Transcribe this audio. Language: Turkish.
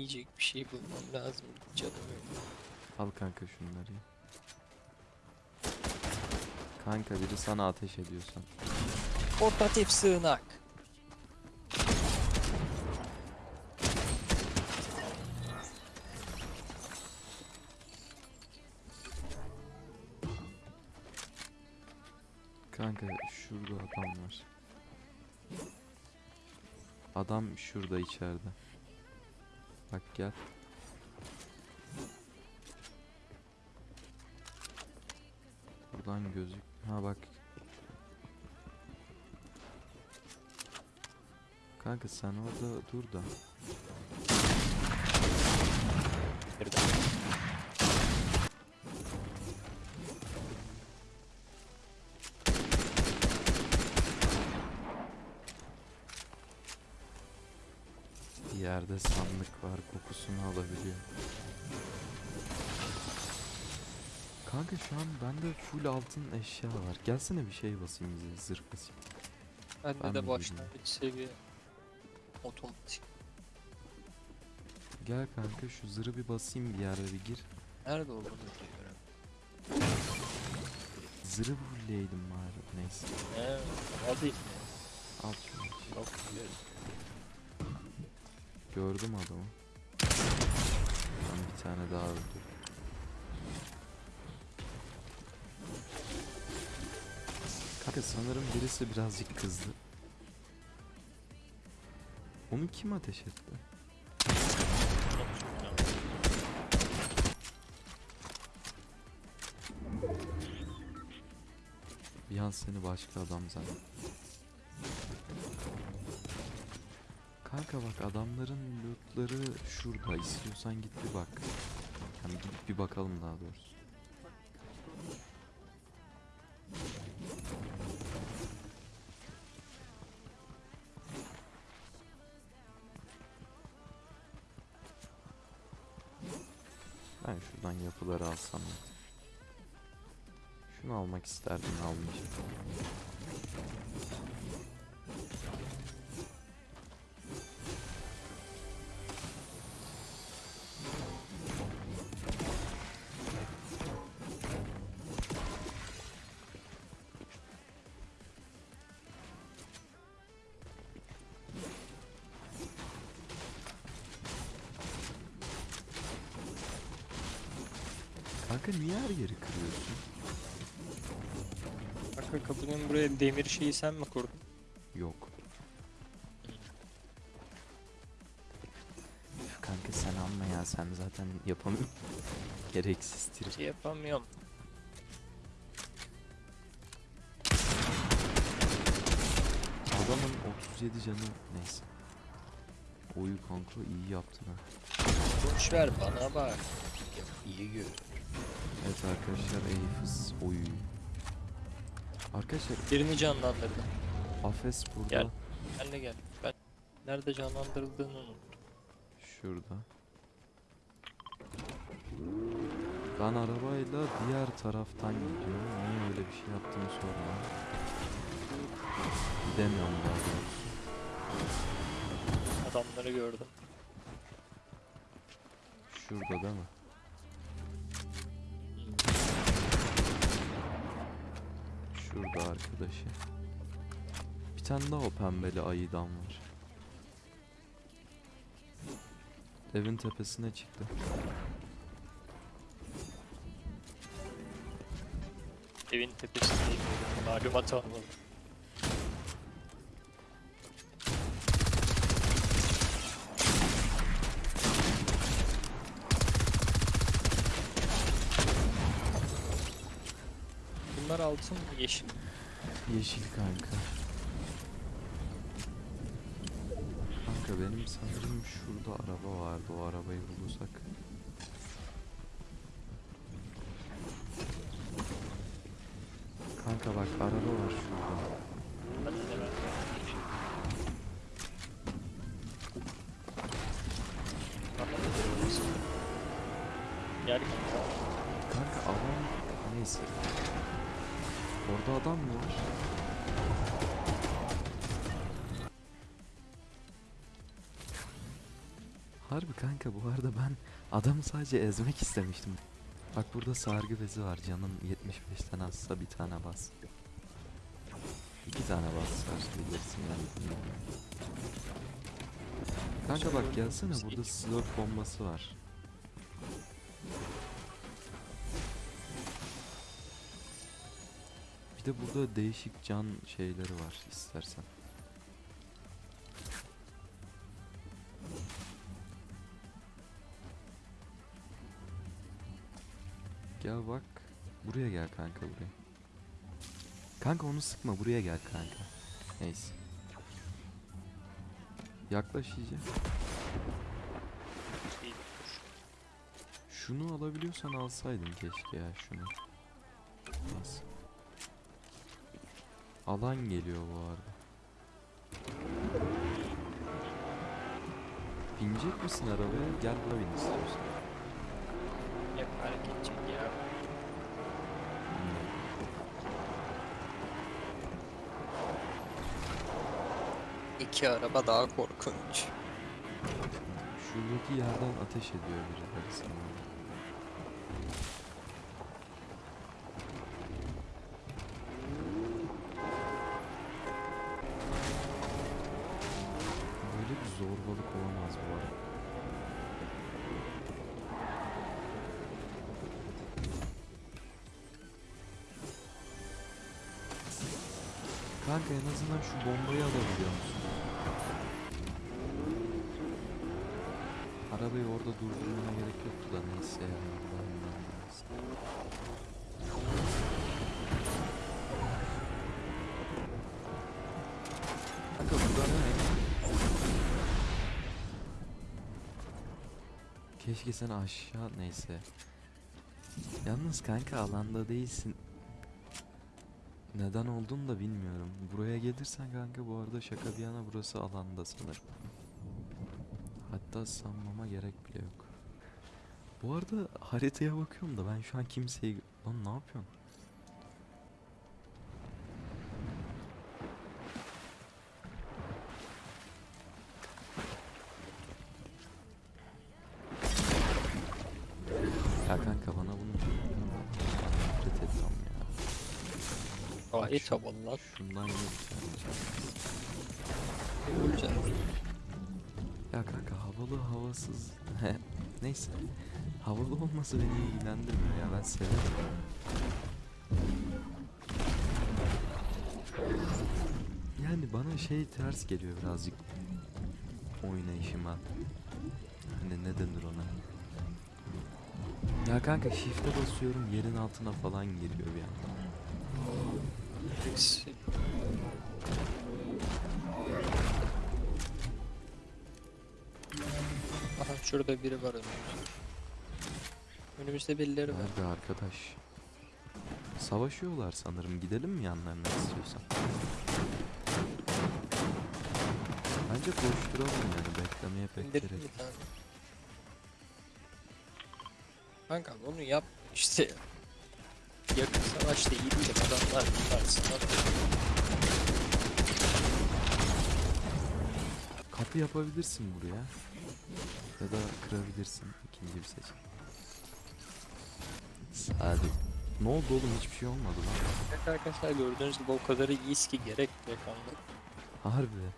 yiyecek bir şey bulmam lazım canım öyle. Al kanka şunları. Kanka biri sana ateş ediyorsan. Portatif sığınak. Kanka şurada adam var. Adam şurada içeride. Bak gel. Buradan gözük. Ha bak. Kanka sen orada dur da. Yerde sandık var kokusunu alabiliyor. Kanka şu an bende full altın eşya var. Gelsene bir şey basayım bize zırh basayım. Bende Ben de başlangıç seviye. Otomatik. Gel kanka şu zırhı bir basayım bir yerde bir gir. Nerede olduğunu biliyorum. Zırhı fulleydim bari neyse. He, hadi. Al şunu. Yok, biliyorum. Gördüm adamı. Ben bir tane daha öldüm. Kanka sanırım birisi birazcık kızdı. Onu kim ateş etti? Bir an seni başka adam zannettim. Kanka bak adamların lootları şurada. İstiyorsan git bir bak. Yani git bir bakalım daha doğrusu. Ben şuradan yapıları alsam. Şunu almak isterdim almayacağım. Kanka niye her yeri kırıyorsun? Arka kapının buraya demir şeyi sen mi kurdun? Yok. Kanka sen alma ya sen zaten yapamıyorsun. Gereksiz trip. Şey yapamıyorum. Adamın 37 canı neyse. Oyu kanka iyi yaptın ha. Boş ver bana bak. İyi gör. Evet arkadaşlar Eyfız oyu. Arkadaşlar Birini canlandırdım. Afes burada. Gel. Benle gel. Ben nerede canlandırıldığını unuttum. Şurada. Ben arabayla diğer taraftan gidiyorum. Niye öyle bir şey yaptığımı sorma. Gidemiyorum daha doğrusu. Adamları gördüm. Şurada değil mi? Şurada arkadaşı. Bir tane daha o pembeli ayıdan var. Evin tepesine çıktı. Evin tepesindeyim. Malumat almadım. Bunlar altın mı yeşil? Yeşil kanka. Kanka benim sanırım şurada araba vardı. O arabayı bulursak. Kanka bak araba var şurada. Gel kanka. Kanka neyse. Orada adam mı var? Harbi kanka bu arada ben adamı sadece ezmek istemiştim. Bak burada sargı bezi var canın 75'ten azsa bir tane bas. İki tane bas bilirsin yani. Kanka bak gelsene burada slurp bombası var. Bir de burada değişik can şeyleri var istersen. Gel bak. Buraya gel kanka buraya. Kanka onu sıkma buraya gel kanka. Neyse. Yaklaş iyice. Şunu alabiliyorsan alsaydın keşke ya şunu. Alan geliyor bu arada. Binecek misin arabaya? Gel buna bin istiyorsan. Hep hareket edecek ya. Hmm. İki araba daha korkunç. Şuradaki yerden ateş ediyor birileri sana. Kanka en azından şu bombayı alabiliyor musun? Arabayı orada durdurmana gerek yoktu da neyse ya. Kanka burada ne? Keşke sen aşağı neyse. Yalnız kanka alanda değilsin. Neden olduğunu da bilmiyorum. Buraya gelirsen kanka bu arada şaka bir yana burası alanda sanırım. Hatta sanmama gerek bile yok. Bu arada haritaya bakıyorum da ben şu an kimseyi... Lan ne yapıyorsun? Ya kanka bana bunu... Şu- havalı lan. Şundan can. Öleceğim. Ya kanka havalı havasız neyse havalı olması beni ilgilendirmiyor ya ben severim. Yani bana şey ters geliyor birazcık oynayışıma. Hani ne denir ona? Ya kanka shift'e basıyorum yerin altına falan giriyor bir anda. Birisi- Aha şurada biri var önümüzde. Önümüzde birileri var. Nerede arkadaş? Savaşıyorlar sanırım. Gidelim mi yanlarına istiyorsan? Bence koşturalım yani beklemeye pek gerek. tane. Kanka onu yap işte. Yakın savaşta iyi değil adamlar karşısında. Kapı yapabilirsin buraya. Ya da kırabilirsin. İkinci bir seçenek. Hadi. Ne oldu oğlum hiçbir şey olmadı lan. Evet arkadaşlar gördüğünüz gibi o kadar iyiyiz ki gerek bile kalmadı. Harbi.